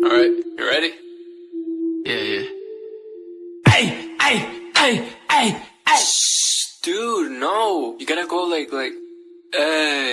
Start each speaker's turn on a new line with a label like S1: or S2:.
S1: Alright, you ready?
S2: Yeah, yeah. Hey, hey, hey, hey, hey.
S1: Shh, dude, no. You gotta go like, like, hey.